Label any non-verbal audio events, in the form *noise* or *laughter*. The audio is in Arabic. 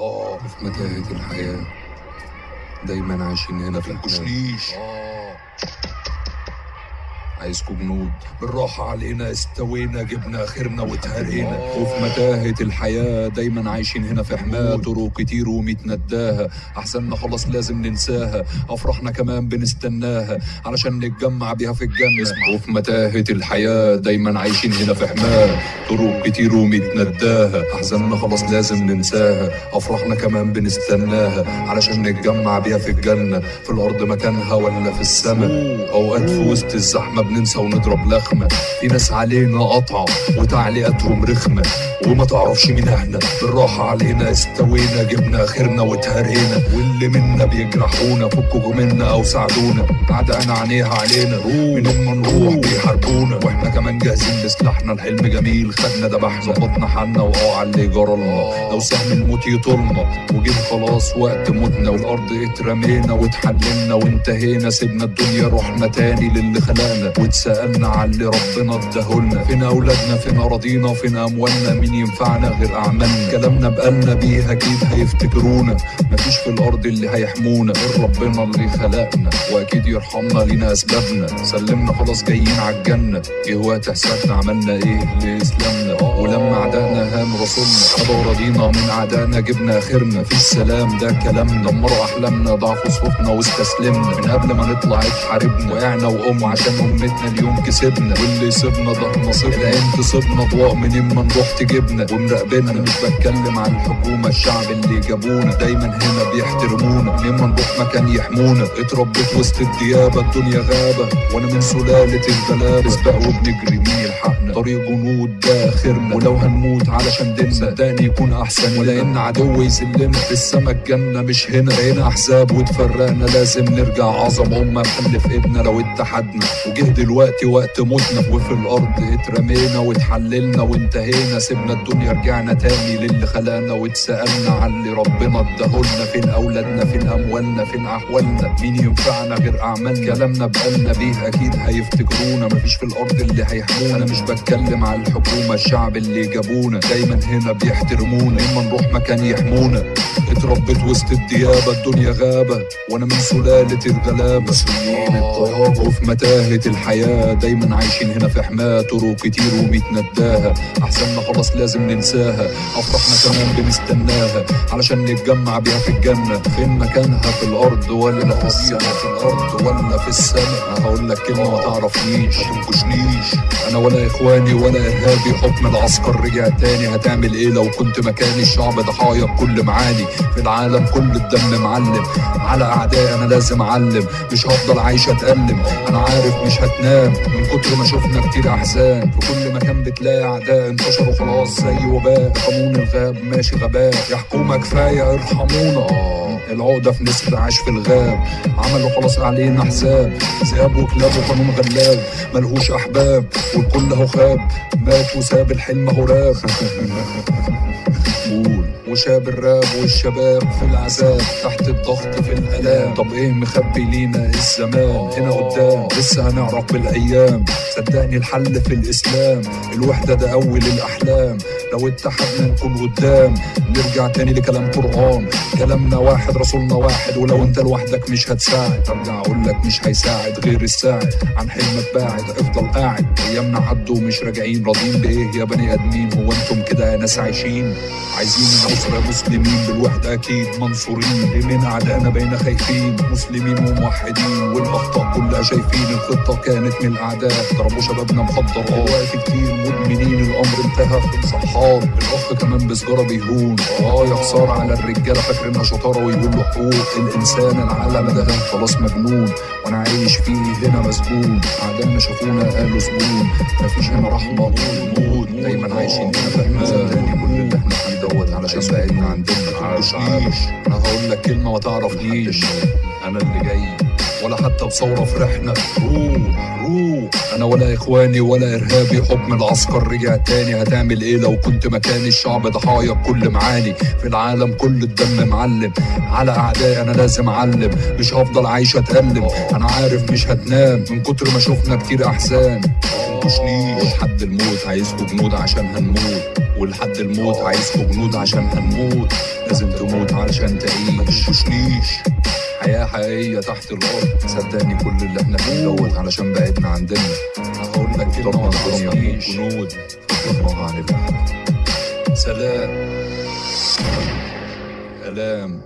آه في متاهة الحياة. دايما عايشين هنا في الحياة عايزكوا جنود بالراحة علينا استوينا جبنا اخرنا واتهرينا وفي متاهة الحياة دايما عايشين هنا في حماة. طرق كتير وميت نداها أحسننا خلاص لازم ننساها. أفراحنا كمان بنستناها. علشان نتجمع بيها في الجنة. وفي متاهة الحياة دايما عايشين هنا في حماة. طرق كتير وميت نداها أحزاننا خلاص لازم ننساها. أفراحنا كمان بنستناها. علشان نتجمع بيها في الجنة. في الأرض مكانها ولا في السماء. أوقات في وسط الزحمة بننسى ونضرب لخمة. في ناس علينا قطعة وتعليقاتهم رخمة. وما تعرفش مين إحنا. بالراحة علينا استوينا جبنا آخرنا واتهرينا. واللي منا بيجرحونا فكوا منا أو ساعدونا. عدقنا عينيها علينا منين ما نروح بيحاربونا. وإحنا كمان جاهزين بسلاحنا الحلم جميل. خدنا دبحنا ظبطنا حالنا واه على اللي جرالنا لو سهم الموت يطولنا وجه خلاص وقت موتنا. والأرض اترمينا واتحللنا وانتهينا. سيبنا الدنيا رحنا تاني للي خلقنا. واتسالنا على اللي ربنا اداهولنا. فين أولادنا فين اراضينا فين أموالنا. مين ينفعنا غير أعمالنا؟ كلامنا بقالنا بيه أكيد هيفتكرونا. مفيش في الأرض اللي هيحمونا. غير ربنا اللي خلقنا. وأكيد يرحمنا لينا أسبابنا. سلمنا خلاص جايين عالجنه جه وقت حسابنا عملنا إيه لإسلامنا؟ ولما عدانا هان رسولنا. خدوا رضينا من عدانا جبنا آخرنا. في السلام ده كلامنا. دمروا أحلامنا ضعفوا صفوفنا واستسلمنا. من قبل ما نطلع اتحاربنا. وقعنا وقوم عشان أمتنا. اليوم كسبنا واللي يسيبنا ده نصيبنا. العين تصيبنا ضواء منين ما نروح تجيبنا. ومراقبنا مش بتكلم عن الحكومة الشعب اللي جابونا. دايما هنا بيحترمونا. منين ما نروح مكان يحمونا. اتربيت وسط الديابة الدنيا غابة. وأنا من سلالة الغلابه سباق وبنجري مين يلحقنا. طريق جنود ده اخرنا ولو هنموت علشان ديننا صدقني يكون أحسن. ولا إن عدو يذلنا. في السما الجنة مش هنا. بقينا أحزاب واتفرقنا. لازم نرجع عظمه امه نخلف ابنا لو اتحدنا. وجه دلوقتي وقت موتنا وفي الأرض. اترمينا واتحللنا وانتهينا سيبنا الدنيا رجعنا تاني للي خلقنا واتسألنا على اللي ربنا اداهولنا فين أولادنا؟ فين أموالنا؟ فين أحوالنا؟ مين ينفعنا غير أعمالنا؟ كلامنا بقالنا بيه أكيد هيفتكرونا. مفيش في الأرض اللي هيحمونا. مش بتكلم على الحكومة الشعب اللي جابونا. دايما هنا بيحترمونا. اما نروح مكان يحمونا. اتربيت وسط الديابة الدنيا غابة. وأنا من سلالة الغلابة. سنين الطيابه وفي متاهه الحياة دايما عايشين هنا في حماة طرق كتير وميت نداها احسننا خلاص لازم ننساها. أفراحنا كمان بنستناها. علشان نتجمع بيها في الجنة. فين مكانها؟ في الأرض ولا في السماء؟ في الأرض ولا في السماء؟ هقول لك كلمة ما تعرفنيش. ما تنكشنيش. أنا ولا إخواني ولا إرهابي. حكم العسكر رجع تاني. هتعمل إيه لو كنت مكاني؟ الشعب ضحايا بكل معاني. في العالم كل الدم معلم. على اعدائي أنا لازم أعلم. مش هفضل عايش أتألم. أنا عارف مش هتنام من كتر ما شفنا كتير أحزان في كل مكان بتلاقي اعداء انتشروا خلاص زي وباء. قانون الغاب ماشي غباء. يا حكومه كفاية ارحمونا. العقدة في نسر عاش في الغاب. عملوا خلاص علينا حساب. ذئاب وكلاب وقانون غلاب. ملهوش أحباب والكل أهو خاب. مات وساب الحلم أهو راب. *laughs* وشاب الراب والشباب في العذاب تحت الضغط في الألام. طب إيه مخبي لينا الزمان؟ هنا قدام لسه هنعرف بالأيام. صدقني الحل في الإسلام الوحدة ده أول الأحلام. لو اتحدنا نكون قدام نرجع تاني لكلام قرآن. كلامنا واحد رسولنا واحد ولو أنت لوحدك مش هتساعد. أرجع أقول لك مش هيساعد غير الساعد. عن حلمك باعد افضل قاعد. أيامنا عدوا ومش راجعين راضيين بإيه يا بني آدمين؟ هو أنتم كده ناس عايشين؟ عايزين النصر يا مسلمين بالوحدة أكيد منصورين. ليه من اعدائنا بين خايفين مسلمين وموحدين. والاخطاء كلها شايفين. الخطة كانت من الأعداء. ضربوا شبابنا مخدرات دلوقتي كتير مدمنين الأمر انتهى في صحاب. الأخ كمان بسجارة بيهون. آه يا خسارة على الرجالة. فاكرينها شطارة ويقولوا حقوق. الإنسان العالم ده خلاص مجنون. وأنا عايش فيه هنا مسجون. أعدائنا شافونا قالوا زبون. مفيش هنا رحمة موت. دايما عايشين هنا صدقني كل اللي إحنا دوت علشان بعدنا عندنا مش عارف أنا هقول لك كلمة ما تعرفنيش. أنا اللي جاي. ولا حتى بثورة فرحنا روح روح. أنا ولا إخواني ولا إرهابي حكم العسكر رجع تاني. هتعمل إيه لو كنت مكان الشعب ضحايا بكل معاني. في العالم كل الدم معلم. على اعدائي أنا لازم أعلم. مش هفضل عايش أتألم. أنا عارف مش هتنام. من كتر ما شفنا كتير احزان مش لحد الموت عايزكوا جنود عشان هنموت ولحد الموت عايزكوا جنود عشان هنموت. لازم تموت علشان تعيش. مش ليش؟ حياة حقيقية تحت الأرض. صدقني كل اللي إحنا فيه دوت علشان بعدنا عن ديننا هقول لك كلمة عن الدنيا. جنود فكرناها عن الله سلام. سلام.